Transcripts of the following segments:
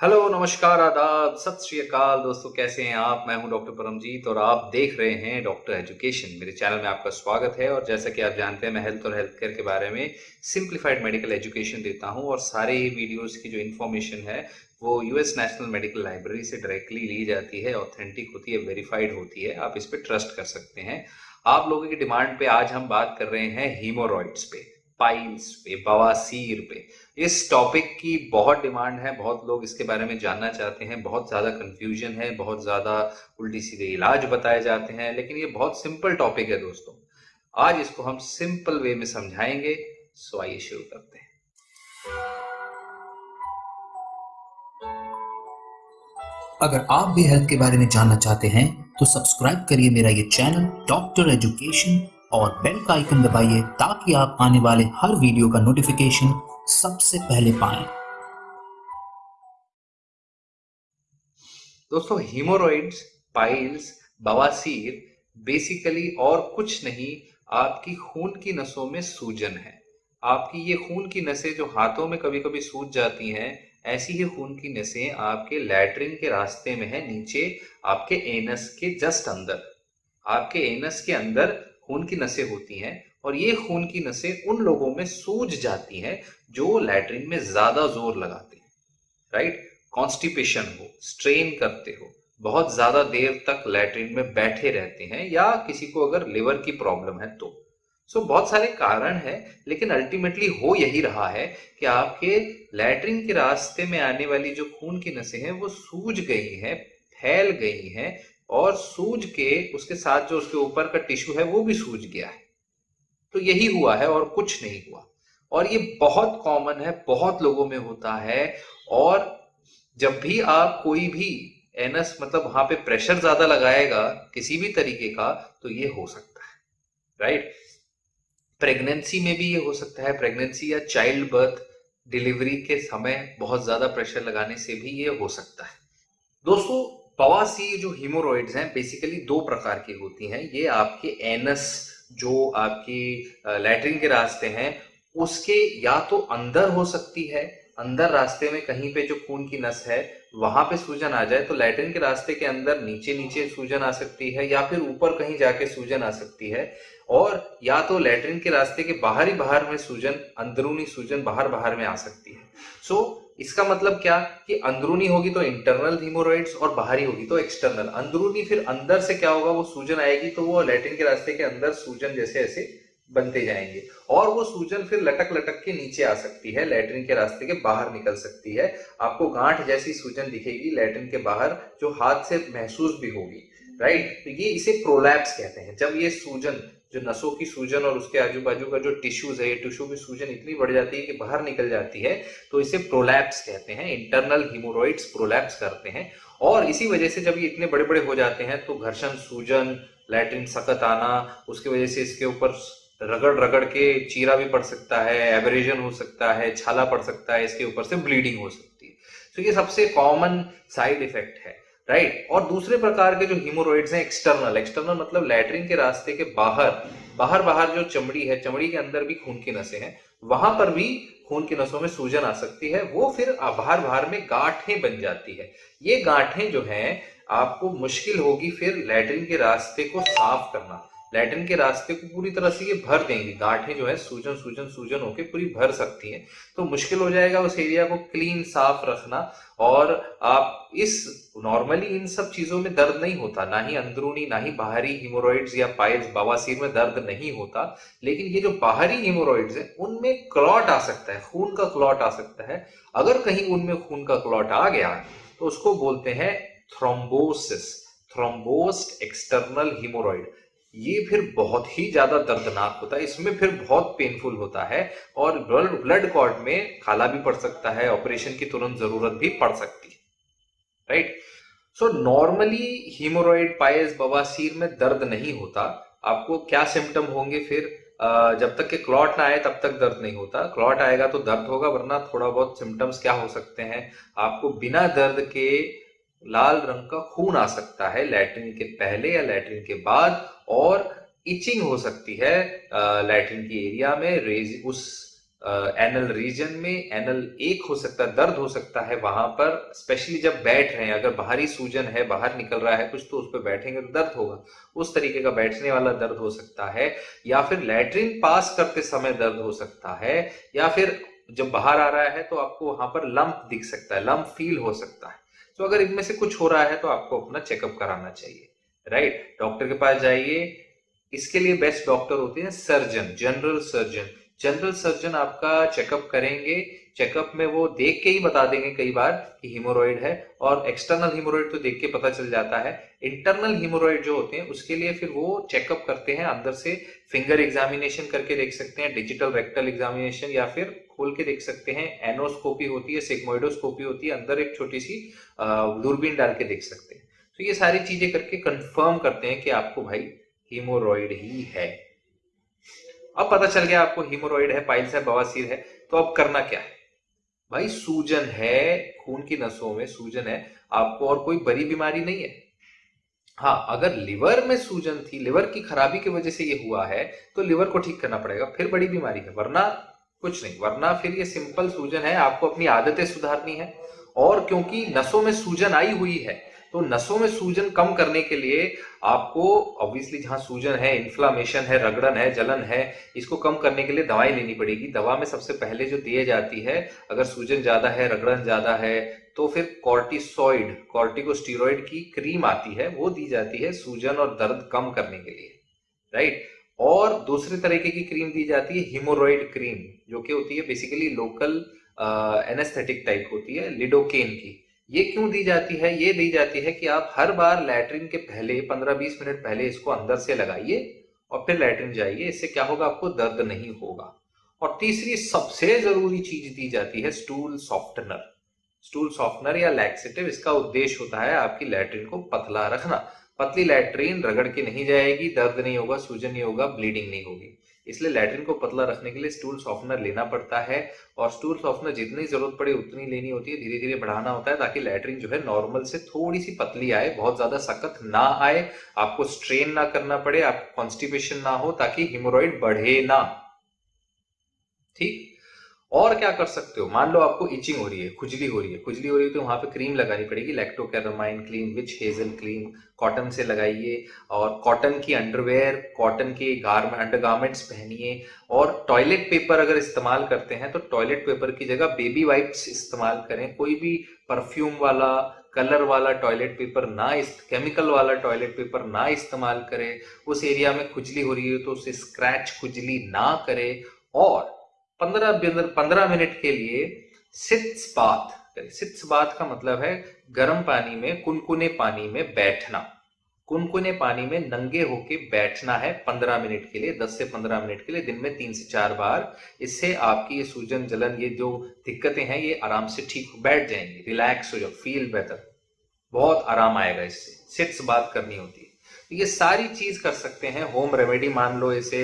Hello, नमस्कार, आदाब। सत श्री अकाल। दोस्तों, कैसे हैं आप? मैं हूँ डॉक्टर परमजीत और आप देख रहे हैं डॉक्टर एजुकेशन। मेरे चैनल में आपका स्वागत है और जैसा कि आप जानते हैं, मैं हेल्थ और हेल्थ केयर के बारे में सिंप्लीफाइड मेडिकल एजुकेशन देता हूँ और सारे ही वीडियोस की जो इन्फॉर्मेशन है, वो यूएस नेशनल मेडिकल लाइब्रेरी से डायरेक्टली ली जाती है ऑथेंटिक होती है वेरीफाइड होती है। आप इस पर ट्रस्ट कर सकते हैं। आप लोगों की डिमांड पे आज हम बात कर रहे हैं हीमोरॉइड्स पे। पाइल्स पे, बवासीर पे। इस टॉपिक की बहुत डिमांड है, बहुत लोग इसके बारे में जानना चाहते हैं, बहुत ज़्यादा कंफ्यूजन है, बहुत ज़्यादा उल्टी सीधे इलाज बताए जाते हैं, लेकिन ये बहुत सिंपल टॉपिक है दोस्तों। आज इसको हम सिंपल वे में समझाएँगे सो आइए शुरू करते हैं। अगर आप भी हेल्थ के बारे में जानना चाहते हैं तो सब्सक्राइब करिए मेरा ये चैनल डॉक्टर एजुकेशन और बेल का आइकन दबाइए ताकि आप आने वाले हर वीडियो का नोटिफिकेशन सबसे पहले पाएँ। दोस्तों हीमोरॉइड्स पाइल्स बवासीर बेसिकली और कुछ नहीं, आपकी खून की नसों में सूजन है। आपकी ये खून की नसें जो हाथों में कभी कभी सूज जाती हैं, ऐसी ही खून की नसें आपके लैट्रिन के रास्ते में है, नीचे आपके एनस के जस्ट अंदर। आपके एनस के अंदर खून की नसें होती हैं और ये खून की नसें उन लोगों में सूज जाती हैं जो लैट्रिन में ज़्यादा ज़ोर लगाते हैं राइट कॉन्स्टिपेशन हो स्ट्रेन करते हो बहुत ज़्यादा देर तक लैट्रिन में बैठे रहते हैं या किसी को अगर लिवर की प्रॉब्लम है तो। सो so, बहुत सारे कारण है लेकिन अल्टीमेटली हो यही रहा है कि आपके लैट्रिन के रास्ते में आने वाली जो खून की नसें हैं वो सूज गई हैं फैल गई हैं और सूज के, उसके साथ जो उसके ऊपर का टिश्यू है, वो भी सूज गया है। तो यही हुआ है और कुछ नहीं हुआ। और ये बहुत कॉमन है, बहुत लोगों में होता है। और जब भी आप कोई भी एनस मतलब वहाँ पे प्रेशर ज़्यादा लगाएगा किसी भी तरीके का तो ये हो सकता है राइट प्रेगनेंसी में भी ये हो सकता है। प्रेगनेंसी या चाइल्ड बर्थ डिलीवरी के समय बहुत ज़्यादा प्रेशर लगाने से भी ये हो सकता है। दोस्तों बवासी जो हीमोरॉइड्स हैं बेसिकली दो प्रकार की होती हैं। ये आपके एनस जो आपकी लैट्रिन के रास्ते हैं उसके या तो अंदर हो सकती है अंदर रास्ते में कहीं पे जो खून की नस है वहाँ पे सूजन आ जाए तो लैट्रिन के रास्ते के अंदर नीचे नीचे सूजन आ सकती है या फिर ऊपर कहीं जाके सूजन आ सकती है। और या तो लैट्रिन के रास्ते के बाहर ही बाहर में सूजन अंदरूनी सूजन बाहर बाहर में आ सकती है। सो so, इसका मतलब क्या? कि अंदरूनी होगी तो इंटरनल हीमोरॉइड्स और बाहरी होगी तो एक्सटर्नल अंदरूनी फिर अंदर से क्या होगा? वो सूजन आएगी तो वो लैट्रिन के रास्ते के अंदर सूजन जैसे ऐसे बनते जाएँगे। और वो सूजन फिर लटक लटक के नीचे आ सकती है लैट्रिन के रास्ते के बाहर निकल सकती है। आपको गांठ जैसी सूजन दिखेगी लैट्रिन के बाहर, जो हाथ से महसूस भी होगी राइट तो ये इसे प्रोलैप्स कहते हैं। जब ये सूजन जो नसों की सूजन और उसके आजू बाजू का जो टिश्यूज है, ये टिश्यू की सूजन इतनी बढ़ जाती है कि बाहर निकल जाती है तो इसे प्रोलैप्स कहते हैं इंटरनल हिमोरॉइड्स प्रोलैप्स करते हैं। और इसी वजह से जब ये इतने बड़े बड़े हो जाते हैं तो घर्षण सूजन लैट्रिन सख्त आना, उसकी वजह से इसके ऊपर रगड़ रगड़ के चीरा भी पड़ सकता है एवरेजन हो सकता है, छाला पड़ सकता है, इसके ऊपर से ब्लीडिंग हो सकती है। तो ये सबसे कॉमन साइड इफ़ेक्ट है। राइट और दूसरे प्रकार के जो हीमोरॉइड्स हैं एक्सटर्नल एक्सटर्नल मतलब लैटरिन के रास्ते के बाहर बाहर बाहर जो चमड़ी है, चमड़ी के अंदर भी खून की नसें हैं, वहाँ पर भी खून की नसों में सूजन आ सकती है, वो फिर बाहर बाहर में गांठें बन जाती है। ये गांठें जो हैं, आपको मुश्किल होगी फिर लैटरिन के रास्ते को साफ़ करना। लैटिन के रास्ते को पूरी तरह से ये भर देंगे। गांठें जो है, सूजन सूजन सूजन होके पूरी भर सकती हैं। तो मुश्किल हो जाएगा उस एरिया को क्लीन साफ़ रखना और आप इस नॉर्मली इन सब चीज़ों में दर्द नहीं होता। ना ही अंदरूनी, ना ही बाहरी हिमोरॉइड्स या पाइल्स बवासीर में दर्द नहीं होता। लेकिन ये जो बाहरी हिमोरॉइड्स है, उनमें क्लॉट आ सकता है, खून का क्लॉट आ सकता है। अगर कहीं उनमें खून का क्लॉट आ गया तो उसको बोलते हैं थ्रोम्बोसिस थ्रोम्बोस्ट एक्सटर्नल हिमोरॉइड ये फिर बहुत ही ज़्यादा दर्दनाक होता है। इसमें फिर बहुत पेनफुल होता है और ब्लड कॉर्ड में खाला भी पड़ सकता है ऑपरेशन की तुरंत ज़रूरत भी पड़ सकती है। Right so normally hemorrhoid piles बवासीर में दर्द नहीं होता। आपको क्या सिम्टम होंगे फिर? जब तक के क्लॉट ना आए, तब तक दर्द नहीं होता। क्लॉट आएगा तो दर्द होगा, वरना थोड़ा बहुत सिम्टम्स क्या हो सकते हैं? आपको बिना दर्द के लाल रंग का खून आ सकता है लैट्रिन के पहले या लैट्रिन के बाद, और इचिंग हो सकती है लैट्रिन की एरिया में, रेज, उस एनल रीजन में, एनल एक हो सकता है, दर्द हो सकता है वहाँ पर, स्पेशली जब बैठ रहे हैं, अगर बाहरी सूजन है, बाहर निकल रहा है, कुछ तो उस पर बैठेंगे तो दर्द होगा, उस तरीके का बैठने वाला दर्द हो सकता है, या फिर लैट्रिन पास करते समय दर्द हो सकता है, या फिर जब बाहर आ रहा है तो आपको वहाँ पर लंप दिख सकता है, लंप फील हो सकता है। तो अगर इनमें से कुछ हो रहा है तो आपको अपना चेकअप कराना चाहिए राइट डॉक्टर के पास जाइए, इसके लिए बेस्ट डॉक्टर होते हैं surgeon general surgeon general surgeon आपका चेकअप करेंगे। चेकअप में वो देख के ही बता देंगे कई बार कि हिमोरॉइड है और एक्सटर्नल हिमोरॉइड तो देख के पता चल जाता है। इंटरनल हिमोरॉइड जो होते हैं, उसके लिए फिर वो चेकअप करते हैं, अंदर से फिंगर एग्जामिनेशन करके देख सकते हैं डिजिटल रेक्टल एग्जामिनेशन या फिर खोल के देख सकते हैं। एनोस्कोपी होती है सिग्मोइडोस्कोपी होती है, अंदर एक छोटी सी दूरबीन डाल के देख सकते हैं। तो ये सारी चीज़ें करके कंफर्म करते हैं कि आपको भाई हीमोरॉइड ही है। अब पता चल गया आपको हीमोरॉइड है पाइल्स है बवासीर है तो अब करना क्या है? भाई, सूजन है, खून की नसों में सूजन है, आपको और कोई बड़ी बीमारी नहीं है। हाँ अगर लिवर में सूजन थी लिवर की खराबी की वजह से ये हुआ है तो लिवर को ठीक करना पड़ेगा, फिर बड़ी बीमारी है, वरना कुछ नहीं, वरना फिर ये सिंपल सूजन है, आपको अपनी आदतें सुधारनी है, और क्योंकि नसों में सूजन आई हुई है तो नसों में सूजन कम करने के लिए आपको ऑब्वियसली जहाँ सूजन है इन्फ्लामेशन है, रगड़न है, जलन है, इसको कम करने के लिए दवाई लेनी पड़ेगी। दवा में सबसे पहले जो दिए जाती है, अगर सूजन ज़्यादा है, रगड़न ज़्यादा है तो फिर कॉर्टिसोइड कॉर्टिकोस्टीरोइड की क्रीम आती है, वो दी जाती है सूजन और दर्द कम करने के लिए राइट और दूसरे तरीके की क्रीम दी जाती है हिमोरॉइड क्रीम जो कि होती है बेसिकली लोकल एनेस्थेटिक टाइप होती है लिडोकेन की। ये क्यों दी जाती है? ये दी जाती है कि आप हर बार लैट्रिन के पहले 15-20 मिनट पहले इसको अंदर से लगाइए और फिर लैट्रिन जाइए। इससे क्या होगा? आपको दर्द नहीं होगा। और तीसरी सबसे ज़रूरी चीज़ दी जाती है स्टूल सॉफ्टनर स्टूल सॉफ्टनर या लैक्सेटिव इसका उद्देश्य होता है आपकी लैट्रिन को पतला रखना। पतली लैट्रिन रगड़ के नहीं जाएगी, दर्द नहीं होगा, सूजन नहीं होगा ब्लीडिंग नहीं होगी। इसलिए लैट्रिन को पतला रखने के लिए स्टूल सॉफ्टनर लेना पड़ता है और स्टूल सॉफ्टनर जितनी ज़रूरत पड़े उतनी लेनी होती है धीरे धीरे बढ़ाना होता है ताकि लैट्रिन जो है नॉर्मल से थोड़ी सी पतली आए, बहुत ज़्यादा सख्त ना आए, आपको स्ट्रेन ना करना पड़े आपको कॉन्स्टिपेशन ना हो ताकि हिमोरॉइड बढ़े ना। ठीक? और क्या कर सकते हो? मान लो आपको इचिंग हो रही है, खुजली हो रही है, खुजली हो रही है तो वहाँ पे क्रीम लगानी पड़ेगी Lacto Calamine cream witch hazel cream cotton से लगाइए और कॉटन की अंडरवेयर कॉटन के गारमेंट अंडरगार्मेंट्स पहनिए और टॉयलेट पेपर अगर इस्तेमाल करते हैं तो टॉयलेट पेपर की जगह बेबी वाइप्स इस्तेमाल करें। कोई भी परफ्यूम वाला कलर वाला टॉयलेट पेपर ना केमिकल वाला टॉयलेट पेपर ना इस्तेमाल करें। उस एरिया में खुजली हो रही है तो उसे स्क्रैच खुजली ना करे और पंद्रह पंद्रह मिनट के लिए सिट्स बात सिट्स बात का मतलब है गर्म पानी में, कुनकुने पानी में बैठना। कुनकुने पानी में नंगे होके बैठना है पंद्रह मिनट के लिए, दस से पंद्रह मिनट के लिए, दिन में तीन से चार बार। इससे आपकी ये सूजन, जलन, ये जो दिक्कतें हैं, ये आराम से ठीक बैठ जाएँगे। रिलैक्स हो जाओ फील बेटर बहुत आराम आएगा इससे। सिट्स बात करनी होती है। ये सारी चीज़ कर सकते हैं। होम रेमेडी मान लो इसे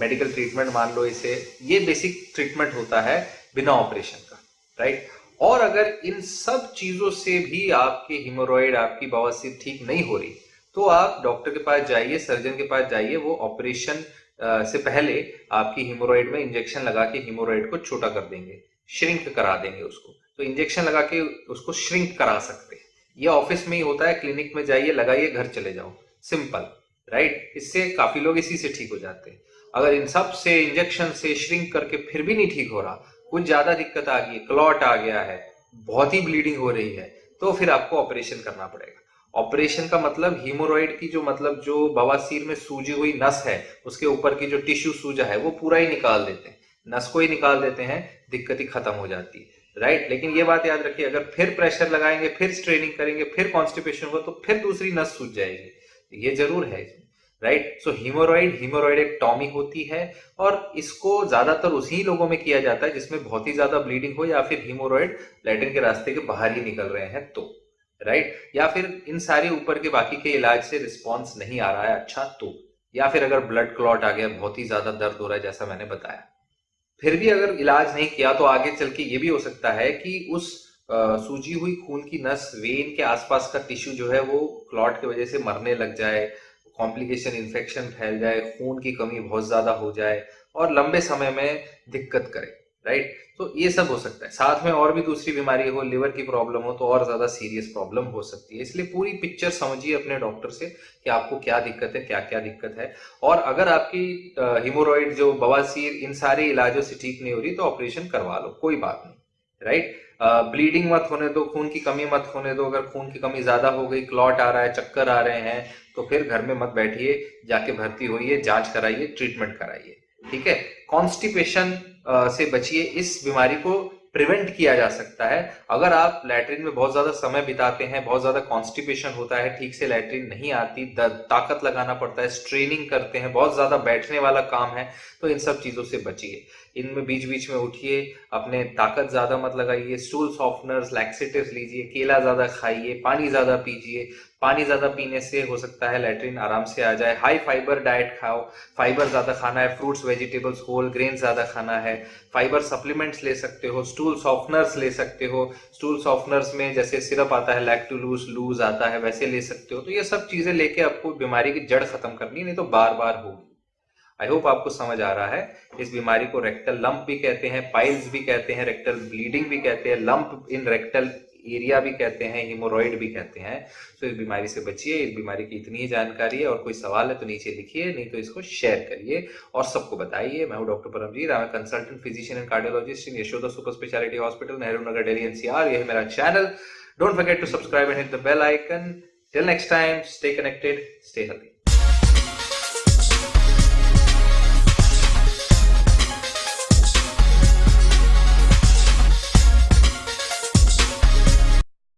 मेडिकल ट्रीटमेंट मान लो इसे, ये बेसिक ट्रीटमेंट होता है बिना ऑपरेशन का राइट और अगर इन सब चीज़ों से भी आपके हिमोरॉइड आपकी बवासीर ठीक नहीं हो रही तो आप डॉक्टर के पास जाइए सर्जन के पास जाइए, वो ऑपरेशन से पहले आपकी हिमोरॉइड में इंजेक्शन लगा के हिमोरॉइड को छोटा कर देंगे श्रिंक करा देंगे उसको। तो इंजेक्शन लगा के उसको श्रिंक करा सकते हैं। ये ऑफ़िस में ही होता है, क्लिनिक में जाइए, लगाइए, घर चले जाओ। सिंपल राइट इससे काफ़ी लोग इसी से ठीक हो जाते हैं। अगर इन सबसे, इंजेक्शन से, श्रिंक करके फिर भी नहीं ठीक हो रहा, कुछ ज़्यादा दिक्कत आ गई क्लॉट आ गया है, बहुत ही ब्लीडिंग हो रही है तो फिर आपको ऑपरेशन करना पड़ेगा। ऑपरेशन का मतलब हीमोरॉइड की जो मतलब जो बवासीर में सूजी हुई नस है, उसके ऊपर की जो टिश्यू सूजा है, वो पूरा ही निकाल देते हैं। नस को ही निकाल देते हैं, दिक्कत ही खत्म हो जाती है। राइट लेकिन ये बात याद रखिए, अगर फिर प्रेशर लगाएँगे, फिर स्ट्रेनिंग करेंगे, फिर कॉन्स्टिपेशन होगा तो फिर दूसरी नस सूझ जाएगी। ये ज़रूर है राइट सो हीमोरॉइड हीमोरॉइड एक टॉमी होती है और इसको ज़्यादातर उसी लोगों में किया जाता है जिसमें बहुत ही ज़्यादा ब्लीडिंग हो या फिर हीमोरॉइड लेटिन के रास्ते के बाहर ही निकल रहे हैं तो। राइट या फिर इन सारे ऊपर के बाकी के इलाज से रिस्पॉन्स नहीं आ रहा है अच्छा तो। या फिर अगर ब्लड क्लॉट आ गया, बहुत ही ज़्यादा दर्द हो रहा है, जैसा मैंने बताया। फिर भी अगर इलाज नहीं किया तो आगे चल के ये भी हो सकता है कि उस सूजी हुई खून की नस वेन के आसपास का टिश्यू जो है वो क्लॉट की वजह से मरने लग जाए कॉम्प्लिकेशन इन्फेक्शन फैल जाए, खून की कमी बहुत ज़्यादा हो जाए और लंबे समय में दिक्कत करे। राइट तो ये सब हो सकता है। साथ में और भी दूसरी बीमारी हो लिवर की प्रॉब्लम हो तो और ज़्यादा सीरियस प्रॉब्लम हो सकती है। इसलिए पूरी पिक्चर समझिए अपने डॉक्टर से कि आपको क्या दिक्कत है क्या क्या दिक्कत है। और अगर आपकी हिमोरॉइड जो बवासीर इन सारे इलाजों से ठीक नहीं हो रही तो ऑपरेशन करवा लो, कोई बात नहीं। राइट ब्लीडिंग मत होने दो, खून की कमी मत होने दो। अगर खून की कमी ज़्यादा हो गई क्लॉट आ रहा है, चक्कर आ रहे हैं तो फिर घर में मत बैठिए, जाके भर्ती होइए, जाँच कराइए ट्रीटमेंट कराइए। ठीक है? कॉन्स्टिपेशन से बचिए, इस बीमारी को प्रिवेंट किया जा सकता है। अगर आप लैट्रिन में बहुत ज़्यादा समय बिताते हैं, बहुत ज़्यादा कॉन्स्टिपेशन होता है, ठीक से लैट्रिन नहीं आती ताकत लगाना पड़ता है स्ट्रेनिंग करते हैं, बहुत ज़्यादा बैठने वाला काम है तो इन सब चीज़ों से बचिए। इनमें बीच बीच में उठिए, अपने ताकत ज़्यादा मत लगाइए स्टूल सॉफ्टनर्स लैक्सेटिव लीजिए, केला ज़्यादा खाइए, पानी ज़्यादा पीजिए पानी ज़्यादा पीने से हो सकता है लेटरिन आराम से आ जाए। हाई फाइबर डाइट खाओ। फाइबर ज़्यादा खाना है फ्रूट्स वेजिटेबल्स होल ग्रेन ज़्यादा खाना है। फाइबर सप्लीमेंट्स ले सकते हो स्टूल सॉफ्टनर्स ले सकते हो। स्टूल सॉफ्टनर्स में जैसे सिरप आता है लैक्टोलूस लूज आता है, वैसे ले सकते हो। तो ये सब चीज़ें लेके आपको बीमारी की जड़ खत्म करनी नहीं तो बार बार होगी। आई होप आपको समझ आ रहा है। इस बीमारी को रेक्टल लंप भी कहते हैं पाइल्स भी कहते हैं रेक्टल ब्लीडिंग भी कहते हैं लंप इन रेक्टल एरिया भी कहते हैं हिमोरॉइड भी कहते हैं। तो इस बीमारी से बचिए, इस बीमारी की इतनी ही जानकारी है और कोई सवाल है तो नीचे लिखिए, नहीं तो इसको शेयर करिए और सबको बताइए। मैं हूँ doctor Paramjeet I consultant physician and cardiologist in Yashoda super speciality hospital Nehru Nagar Delhi NCR यह मेरा channel don't forget to subscribe and hit the bell icon till next time stay connected stay healthy